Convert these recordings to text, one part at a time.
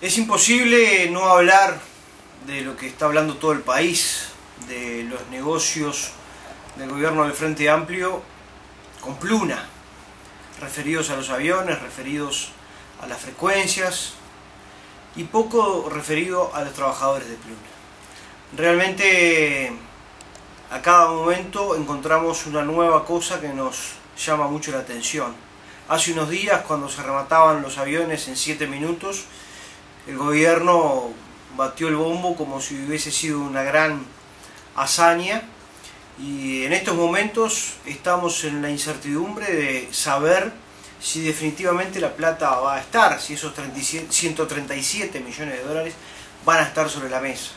Es imposible no hablar de lo que está hablando todo el país, de los negocios del gobierno del Frente Amplio con Pluna, referidos a los aviones, referidos a las frecuencias y poco referido a los trabajadores de Pluna. Realmente a cada momento encontramos una nueva cosa que nos llama mucho la atención. Hace unos días cuando se remataban los aviones en 7 minutos, el gobierno batió el bombo como si hubiese sido una gran hazaña y en estos momentos estamos en la incertidumbre de saber si definitivamente la plata va a estar, si esos 137 millones de dólares van a estar sobre la mesa.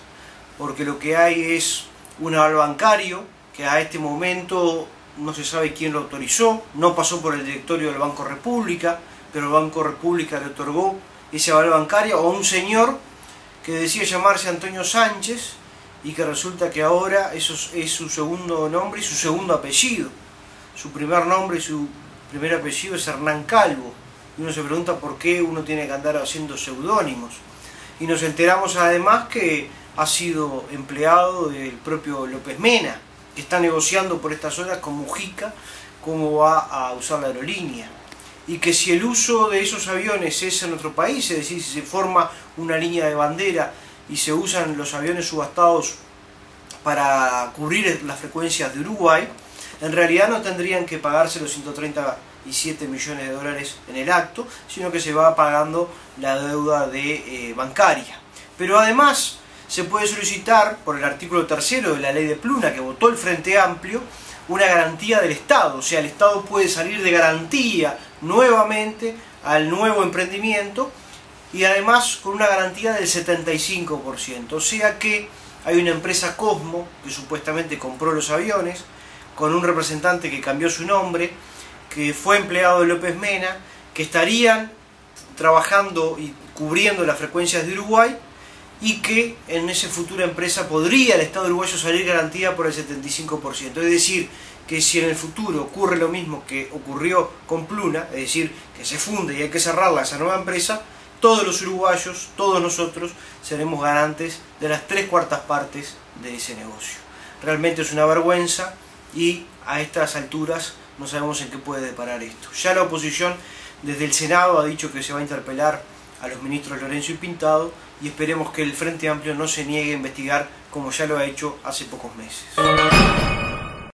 Porque lo que hay es un aval bancario que a este momento no se sabe quién lo autorizó, no pasó por el directorio del Banco República, pero el Banco República le otorgó ese aval bancario a un señor que decía llamarse Antonio Sánchez y que resulta que ahora eso es su segundo nombre y su segundo apellido. Su primer nombre y su primer apellido es Hernán Calvo. Y uno se pregunta por qué uno tiene que andar haciendo seudónimos. Y nos enteramos además que ha sido empleado del propio López Mena, que está negociando por estas horas con Mujica cómo va a usar la aerolínea y que si el uso de esos aviones es en otro país, es decir, si se forma una línea de bandera y se usan los aviones subastados para cubrir las frecuencias de Uruguay, en realidad no tendrían que pagarse los 137 millones de dólares en el acto, sino que se va pagando la deuda de, eh, bancaria. Pero además se puede solicitar, por el artículo tercero de la ley de Pluna que votó el Frente Amplio, una garantía del Estado, o sea, el Estado puede salir de garantía nuevamente al nuevo emprendimiento y además con una garantía del 75%, o sea que hay una empresa Cosmo que supuestamente compró los aviones, con un representante que cambió su nombre, que fue empleado de López Mena, que estarían trabajando y cubriendo las frecuencias de Uruguay y que en esa futura empresa podría el Estado uruguayo salir garantía por el 75%. Es decir, que si en el futuro ocurre lo mismo que ocurrió con Pluna, es decir, que se funde y hay que cerrarla esa nueva empresa, todos los uruguayos, todos nosotros, seremos garantes de las tres cuartas partes de ese negocio. Realmente es una vergüenza y a estas alturas no sabemos en qué puede deparar esto. Ya la oposición desde el Senado ha dicho que se va a interpelar a los ministros Lorenzo y Pintado y esperemos que el Frente Amplio no se niegue a investigar como ya lo ha hecho hace pocos meses.